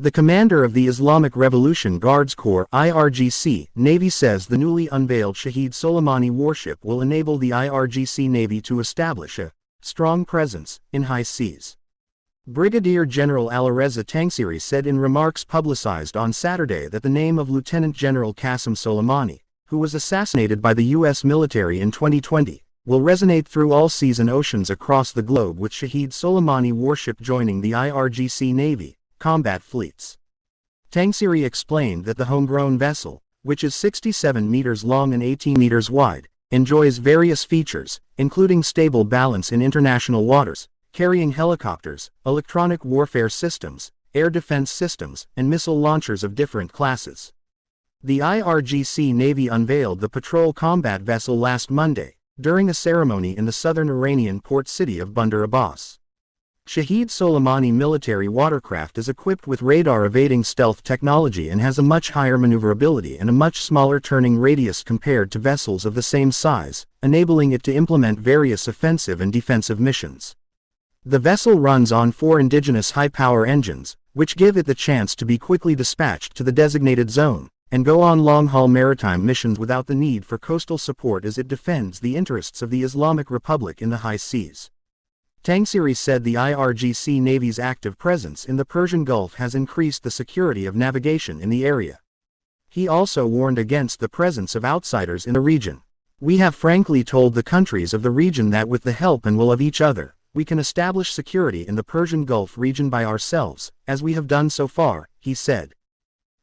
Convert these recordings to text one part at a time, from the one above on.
The commander of the Islamic Revolution Guards Corps IRGC Navy says the newly unveiled Shahid Soleimani warship will enable the IRGC Navy to establish a strong presence in high seas. Brigadier General Alireza Tangsiri said in remarks publicized on Saturday that the name of Lieutenant General Qasem Soleimani, who was assassinated by the U.S. military in 2020, will resonate through all seas and oceans across the globe with Shahid Soleimani warship joining the IRGC Navy combat fleets. Tangsiri explained that the homegrown vessel, which is 67 meters long and 18 meters wide, enjoys various features, including stable balance in international waters, carrying helicopters, electronic warfare systems, air defense systems, and missile launchers of different classes. The IRGC Navy unveiled the patrol combat vessel last Monday, during a ceremony in the southern Iranian port city of Bandar Abbas. Shahid Soleimani military watercraft is equipped with radar-evading stealth technology and has a much higher maneuverability and a much smaller turning radius compared to vessels of the same size, enabling it to implement various offensive and defensive missions. The vessel runs on four indigenous high-power engines, which give it the chance to be quickly dispatched to the designated zone, and go on long-haul maritime missions without the need for coastal support as it defends the interests of the Islamic Republic in the high seas. Tangsiri said the IRGC Navy's active presence in the Persian Gulf has increased the security of navigation in the area. He also warned against the presence of outsiders in the region. We have frankly told the countries of the region that with the help and will of each other, we can establish security in the Persian Gulf region by ourselves, as we have done so far, he said.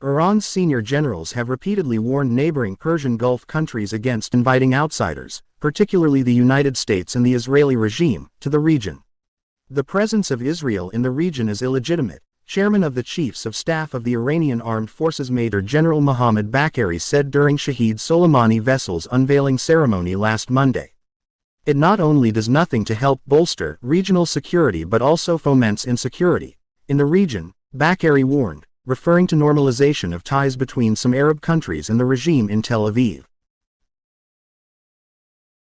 Iran's senior generals have repeatedly warned neighboring Persian Gulf countries against inviting outsiders, particularly the United States and the Israeli regime, to the region. The presence of Israel in the region is illegitimate, Chairman of the Chiefs of Staff of the Iranian Armed Forces Major General Mohammad Bagheri said during Shahid Soleimani vessel's unveiling ceremony last Monday. It not only does nothing to help bolster regional security but also foments insecurity. In the region, Bagheri warned, referring to normalization of ties between some Arab countries and the regime in Tel Aviv.